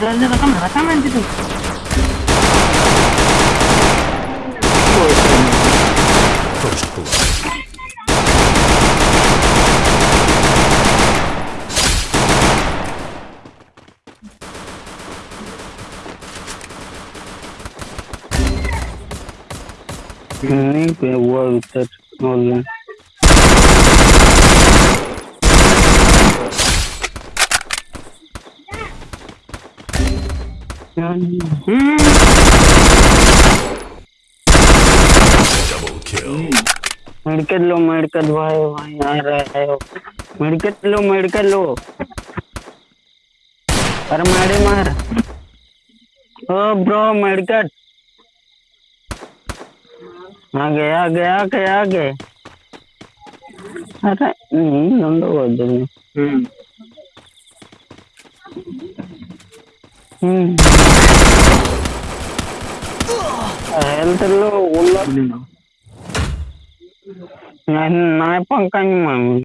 Dale, rekam, rekaman situ. First blood. नहीं पे हुआ उतर ऑनलाइन मेडिकल लो मेडिकल भाई भाई, आ रहा है मेडिकल लो मेडिकल लो। अरे मारे, मार। ओ, ब्रो मेडिकल आगे आगे आगे आगे अरे, नहीं, नंदो Hmm. हम्म। హెల్త్ లో ఉన్న నా పంకం